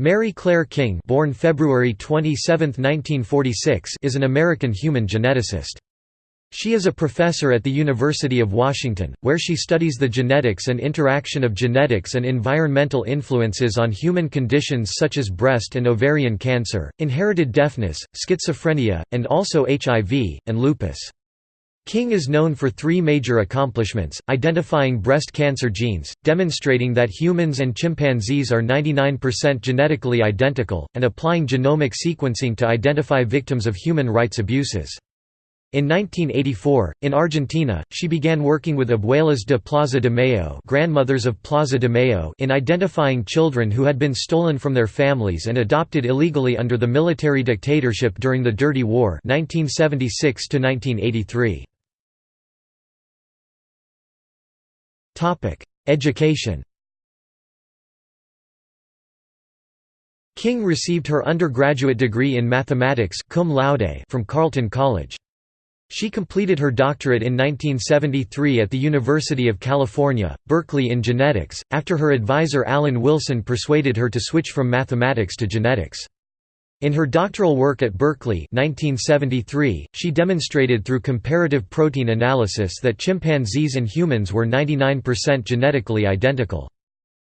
Mary Claire King born February 27, 1946, is an American human geneticist. She is a professor at the University of Washington, where she studies the genetics and interaction of genetics and environmental influences on human conditions such as breast and ovarian cancer, inherited deafness, schizophrenia, and also HIV, and lupus. King is known for three major accomplishments, identifying breast cancer genes, demonstrating that humans and chimpanzees are 99% genetically identical, and applying genomic sequencing to identify victims of human rights abuses. In 1984, in Argentina, she began working with Abuelas de Plaza de Mayo, grandmothers of Plaza de Mayo in identifying children who had been stolen from their families and adopted illegally under the military dictatorship during the Dirty War 1976 -1983. Education King received her undergraduate degree in mathematics cum laude from Carleton College. She completed her doctorate in 1973 at the University of California, Berkeley in genetics, after her advisor Alan Wilson persuaded her to switch from mathematics to genetics. In her doctoral work at Berkeley 1973, she demonstrated through comparative protein analysis that chimpanzees and humans were 99% genetically identical.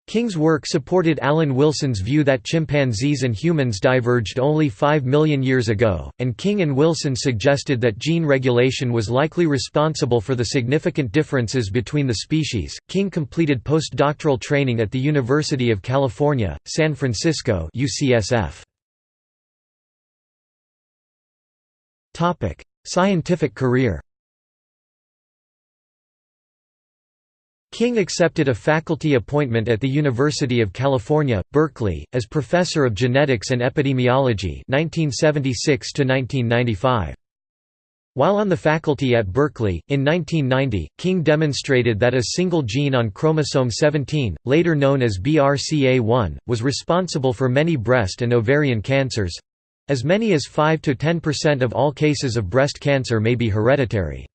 King's work supported Alan Wilson's view that chimpanzees and humans diverged only 5 million years ago, and King and Wilson suggested that gene regulation was likely responsible for the significant differences between the species. King completed postdoctoral training at the University of California, San Francisco (UCSF). Scientific career King accepted a faculty appointment at the University of California, Berkeley, as Professor of Genetics and Epidemiology 1976 While on the faculty at Berkeley, in 1990, King demonstrated that a single gene on chromosome 17, later known as BRCA1, was responsible for many breast and ovarian cancers, as many as 5–10% of all cases of breast cancer may be hereditary.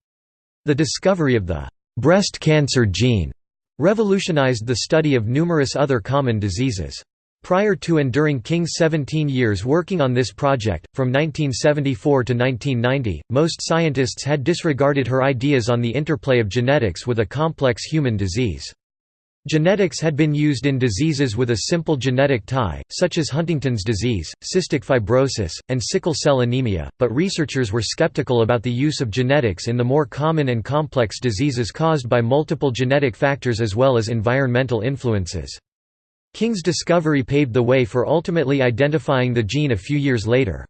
The discovery of the «breast cancer gene» revolutionized the study of numerous other common diseases. Prior to and during King's 17 years working on this project, from 1974 to 1990, most scientists had disregarded her ideas on the interplay of genetics with a complex human disease. Genetics had been used in diseases with a simple genetic tie, such as Huntington's disease, cystic fibrosis, and sickle cell anemia, but researchers were skeptical about the use of genetics in the more common and complex diseases caused by multiple genetic factors as well as environmental influences. King's discovery paved the way for ultimately identifying the gene a few years later.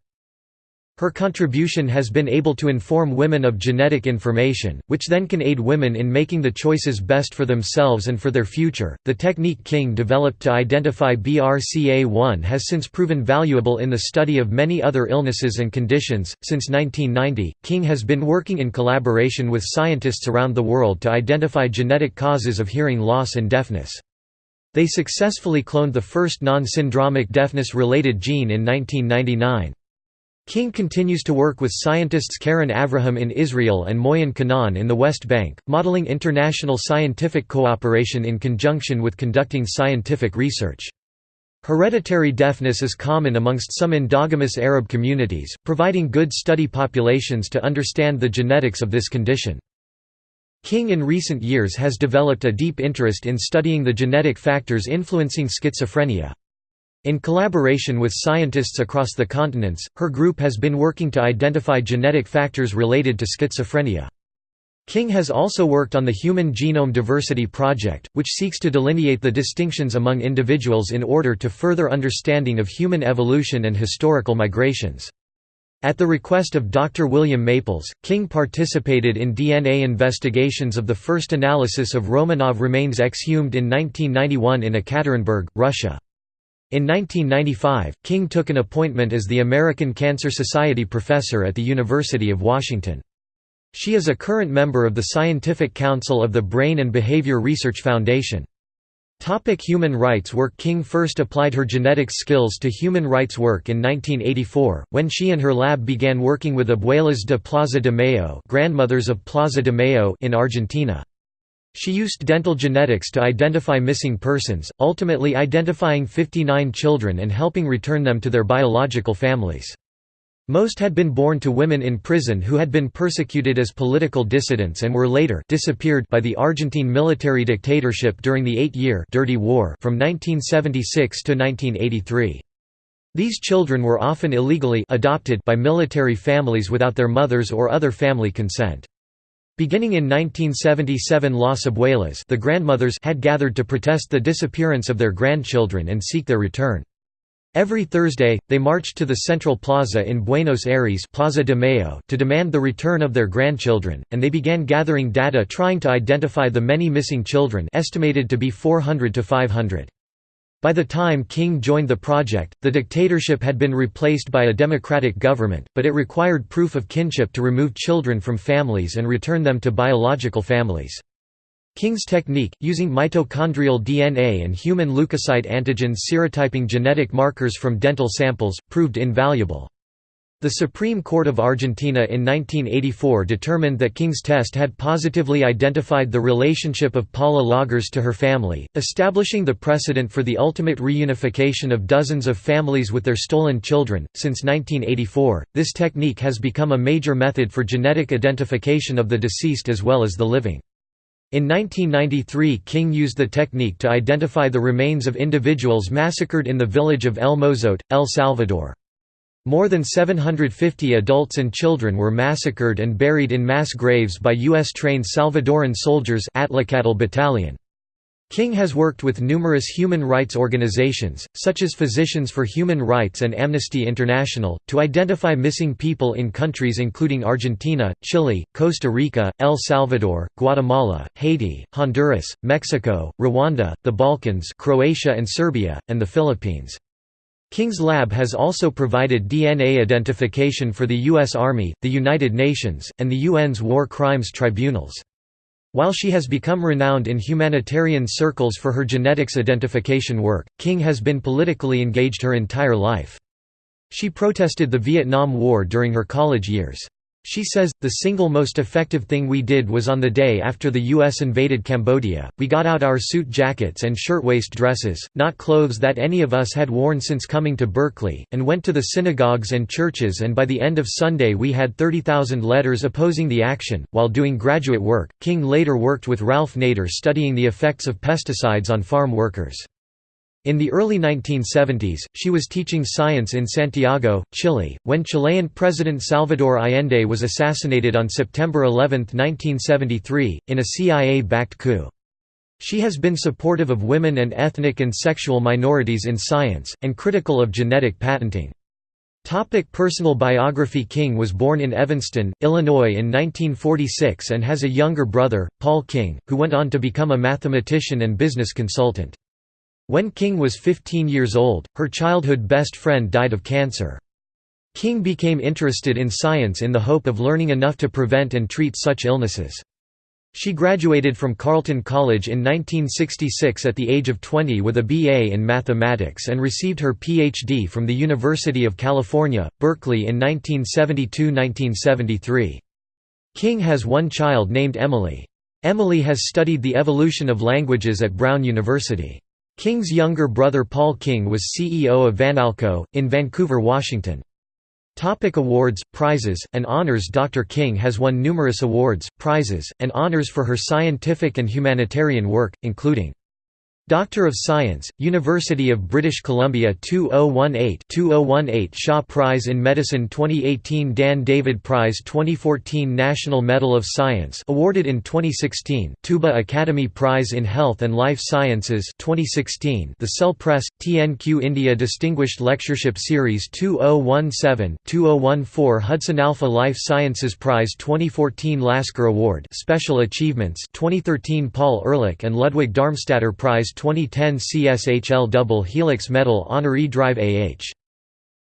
Her contribution has been able to inform women of genetic information, which then can aid women in making the choices best for themselves and for their future. The technique King developed to identify BRCA1 has since proven valuable in the study of many other illnesses and conditions. Since 1990, King has been working in collaboration with scientists around the world to identify genetic causes of hearing loss and deafness. They successfully cloned the first non-syndromic deafness-related gene in 1999. King continues to work with scientists Karen Avraham in Israel and Moien Kanaan in the West Bank, modeling international scientific cooperation in conjunction with conducting scientific research. Hereditary deafness is common amongst some endogamous Arab communities, providing good study populations to understand the genetics of this condition. King in recent years has developed a deep interest in studying the genetic factors influencing schizophrenia. In collaboration with scientists across the continents, her group has been working to identify genetic factors related to schizophrenia. King has also worked on the Human Genome Diversity Project, which seeks to delineate the distinctions among individuals in order to further understanding of human evolution and historical migrations. At the request of Dr. William Maples, King participated in DNA investigations of the first analysis of Romanov remains exhumed in 1991 in Ekaterinburg, Russia. In 1995, King took an appointment as the American Cancer Society professor at the University of Washington. She is a current member of the Scientific Council of the Brain and Behavior Research Foundation. Topic human rights work King first applied her genetic skills to human rights work in 1984, when she and her lab began working with Abuelas de Plaza de Mayo, grandmothers of Plaza de Mayo in Argentina. She used dental genetics to identify missing persons, ultimately identifying 59 children and helping return them to their biological families. Most had been born to women in prison who had been persecuted as political dissidents and were later disappeared by the Argentine military dictatorship during the eight-year Dirty War from 1976 to 1983. These children were often illegally adopted by military families without their mothers or other family consent. Beginning in 1977 Las Abuelas the grandmothers had gathered to protest the disappearance of their grandchildren and seek their return. Every Thursday, they marched to the Central Plaza in Buenos Aires Plaza de Mayo to demand the return of their grandchildren, and they began gathering data trying to identify the many missing children estimated to be 400 to 500. By the time King joined the project, the dictatorship had been replaced by a democratic government, but it required proof of kinship to remove children from families and return them to biological families. King's technique, using mitochondrial DNA and human leukocyte antigens serotyping genetic markers from dental samples, proved invaluable. The Supreme Court of Argentina in 1984 determined that King's test had positively identified the relationship of Paula Logares to her family, establishing the precedent for the ultimate reunification of dozens of families with their stolen children. Since 1984, this technique has become a major method for genetic identification of the deceased as well as the living. In 1993 King used the technique to identify the remains of individuals massacred in the village of El Mozote, El Salvador. More than 750 adults and children were massacred and buried in mass graves by U.S.-trained Salvadoran soldiers Atlacatl Battalion. King has worked with numerous human rights organizations, such as Physicians for Human Rights and Amnesty International, to identify missing people in countries including Argentina, Chile, Costa Rica, El Salvador, Guatemala, Haiti, Honduras, Mexico, Rwanda, the Balkans Croatia and Serbia, and the Philippines. King's Lab has also provided DNA identification for the U.S. Army, the United Nations, and the UN's War Crimes Tribunals. While she has become renowned in humanitarian circles for her genetics identification work, King has been politically engaged her entire life. She protested the Vietnam War during her college years. She says, the single most effective thing we did was on the day after the U.S. invaded Cambodia, we got out our suit jackets and shirtwaist dresses, not clothes that any of us had worn since coming to Berkeley, and went to the synagogues and churches and by the end of Sunday we had 30,000 letters opposing the action. While doing graduate work, King later worked with Ralph Nader studying the effects of pesticides on farm workers. In the early 1970s, she was teaching science in Santiago, Chile, when Chilean President Salvador Allende was assassinated on September 11, 1973, in a CIA-backed coup. She has been supportive of women and ethnic and sexual minorities in science, and critical of genetic patenting. Topic personal biography King was born in Evanston, Illinois in 1946 and has a younger brother, Paul King, who went on to become a mathematician and business consultant. When King was 15 years old, her childhood best friend died of cancer. King became interested in science in the hope of learning enough to prevent and treat such illnesses. She graduated from Carleton College in 1966 at the age of 20 with a BA in mathematics and received her PhD from the University of California, Berkeley in 1972–1973. King has one child named Emily. Emily has studied the evolution of languages at Brown University. King's younger brother Paul King was CEO of Vanalco, in Vancouver, Washington. Topic awards, prizes, and honors Dr. King has won numerous awards, prizes, and honors for her scientific and humanitarian work, including Doctor of Science, University of British Columbia 2018-2018 Shaw Prize in Medicine 2018 Dan David Prize 2014 National Medal of Science awarded in 2016 Tuba Academy Prize in Health and Life Sciences 2016 The Cell Press TNQ India Distinguished Lectureship Series 2017-2014 Hudson Alpha Life Sciences Prize 2014 Lasker Award Special Achievements 2013 Paul Ehrlich and Ludwig Darmstaedter Prize 2010 CSHL Double Helix Medal honoree Drive AH.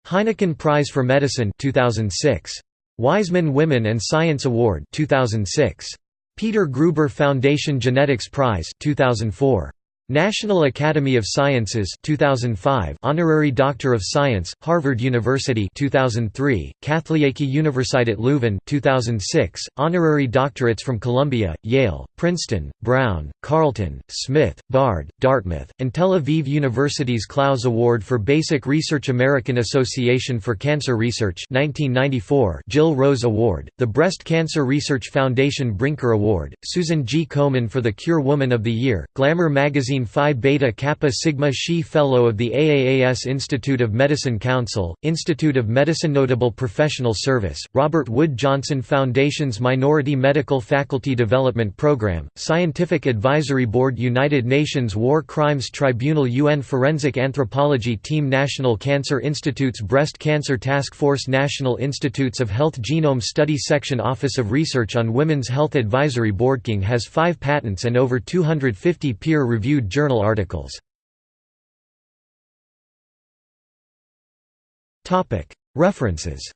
Heineken Prize for Medicine 2006. Weizmann Women and Science Award 2006. Peter Gruber Foundation Genetics Prize 2004. National Academy of Sciences 2005 Honorary Doctor of Science Harvard University 2003 Katholieke Universiteit Leuven 2006 Honorary doctorates from Columbia Yale Princeton Brown Carleton Smith Bard Dartmouth and Tel Aviv University's Clowes Award for Basic Research American Association for Cancer Research 1994 Jill Rose Award the Breast Cancer Research Foundation Brinker Award Susan G. Komen for the Cure Woman of the Year Glamour magazine Phi Beta Kappa Sigma Xi Fellow of the AAAS Institute of Medicine Council, Institute of Medicine Notable Professional Service, Robert Wood Johnson Foundation's Minority Medical Faculty Development Program, Scientific Advisory Board United Nations War Crimes Tribunal UN Forensic Anthropology Team National Cancer Institute's Breast Cancer Task Force National Institutes of Health Genome Study Section Office of Research on Women's Health Advisory Board King has five patents and over 250 peer-reviewed journal articles. References